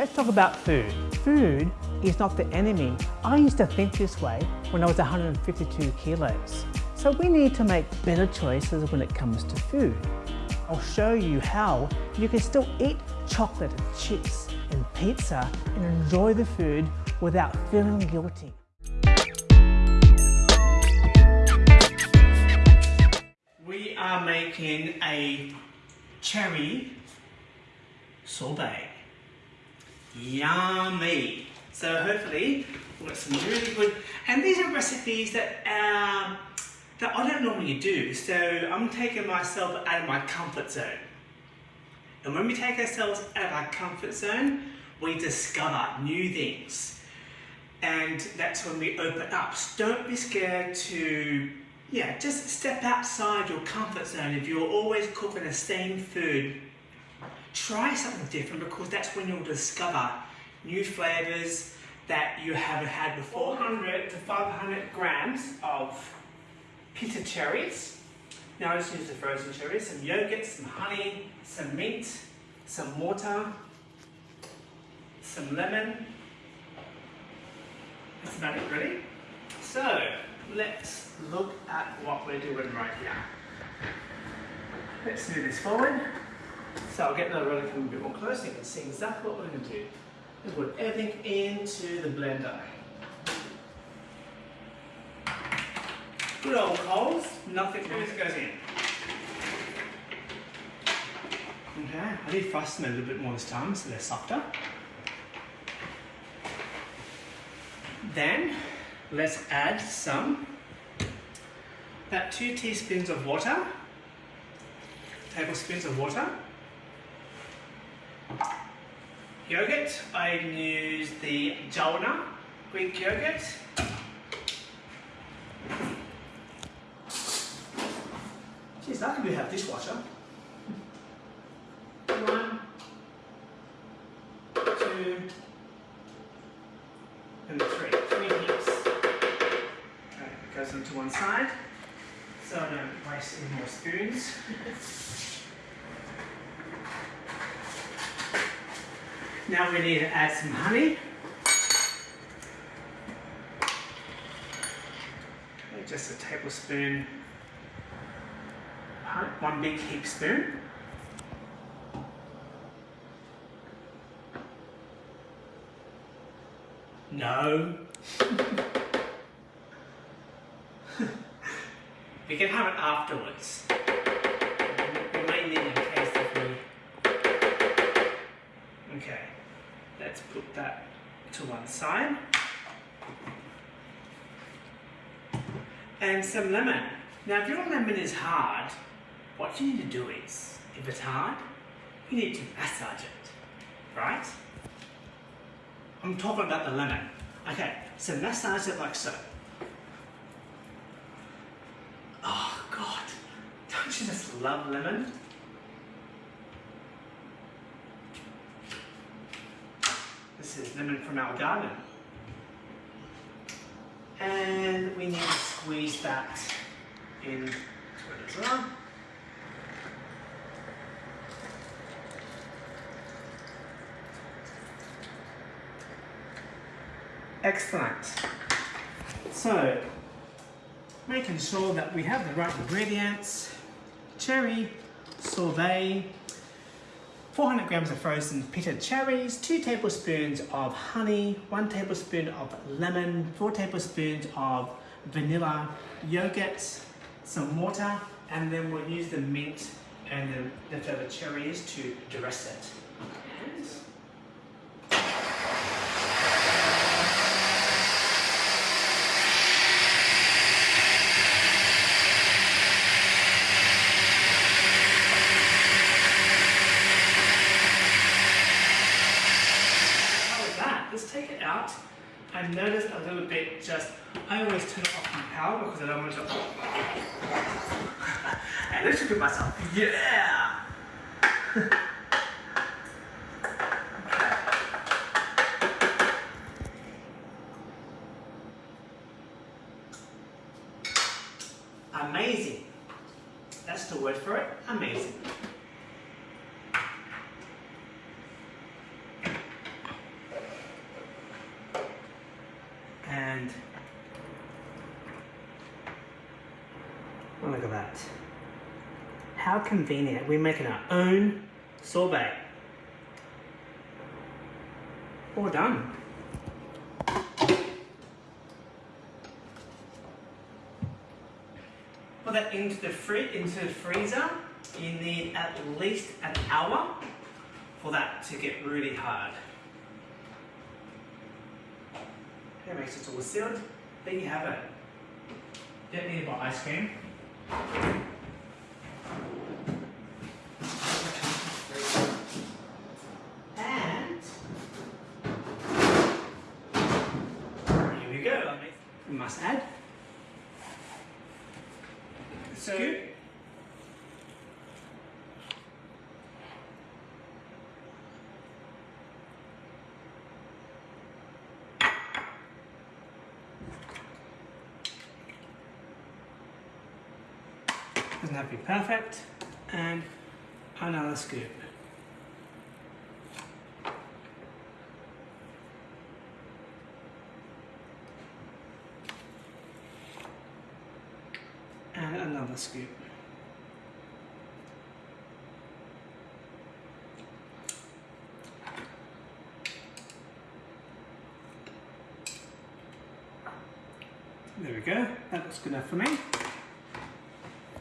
Let's talk about food. Food is not the enemy. I used to think this way when I was 152 kilos. So we need to make better choices when it comes to food. I'll show you how you can still eat chocolate and chips and pizza and enjoy the food without feeling guilty. We are making a cherry sorbet. Yummy! So hopefully we've got some really good, and these are recipes that um, that I don't normally do. So I'm taking myself out of my comfort zone. And when we take ourselves out of our comfort zone, we discover new things. And that's when we open up. So don't be scared to, yeah, just step outside your comfort zone. If you're always cooking the same food, try something different because that's when you'll discover new flavors that you haven't had before. 400 to 500 grams of pita cherries. Now I just use the frozen cherries, some yogurt, some honey, some mint, some water, some lemon. That's about it really. So let's look at what we're doing right here. Let's move this forward. So I'll get the roller a bit more close so you can see exactly what we're going to do. Is put everything into the blender. Good old Coles, nothing else goes in. Okay, I did frost them a little bit more this time so they're softer. Then let's add some, about two teaspoons of water, tablespoons of water. Yogurt, I use the Jalna Greek yogurt. Geez, lucky we have dishwasher. One, two, and three. Three heaps. It goes onto one side. So I don't waste any more spoons. now we need to add some honey. Just a tablespoon one big heap spoon. No. we can have it afterwards. Put that to one side. And some lemon. Now if your lemon is hard, what you need to do is, if it's hard, you need to massage it, right? I'm talking about the lemon. Okay, so massage it like so. Oh God, don't you just love lemon? Lemon from our garden. And we need to squeeze that in as well. Excellent. So, making sure that we have the right ingredients, cherry, sorbet, 400 grams of frozen pitted cherries, 2 tablespoons of honey, 1 tablespoon of lemon, 4 tablespoons of vanilla yogurt, some water, and then we'll use the mint and the leftover cherries to dress it. I noticed a little bit just, I always turn off my power because I don't want to, and look at myself, yeah! Amazing. That's the word for it, amazing. Look at that. How convenient. We're making our own sorbet. All done. Put that into the free into the freezer. You need at least an hour for that to get really hard. That makes it all sealed. There you have it. Don't need to buy ice cream. And here we go. We must add So- Doesn't have to be perfect. And another scoop. And another scoop. There we go. That looks good enough for me.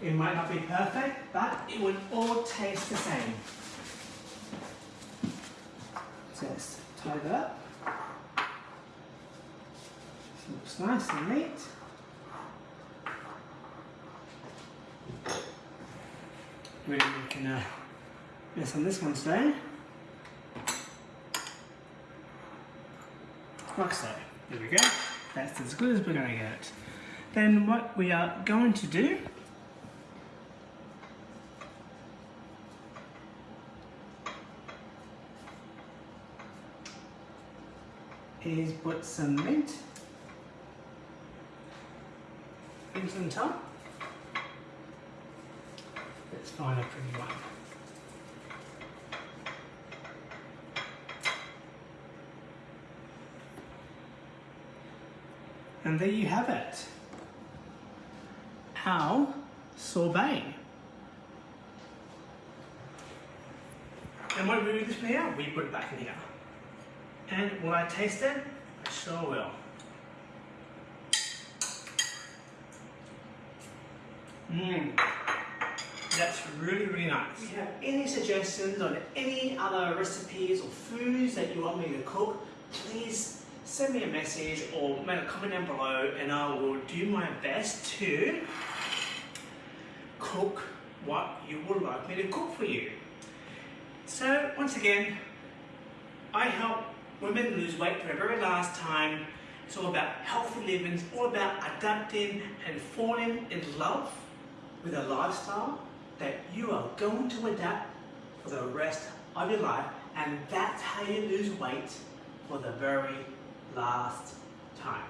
It might not be perfect, but it will all taste the same. Just tie that up. Looks nice and neat. Really making a mess on this one today. Like so. There we go. That's as good as we're going to get. Then what we are going to do is put some mint into the top. Let's find a pretty one. And there you have it. Our sorbet. And when we move this here, we put it back in here. And will I taste it? I sure will. Mmm. That's really, really nice. If you have any suggestions on any other recipes or foods that you want me to cook, please send me a message or make a comment down below and I will do my best to cook what you would like me to cook for you. So once again, I help women lose weight for the very last time. It's all about healthy living, it's all about adapting and falling in love with a lifestyle that you are going to adapt for the rest of your life. And that's how you lose weight for the very last time.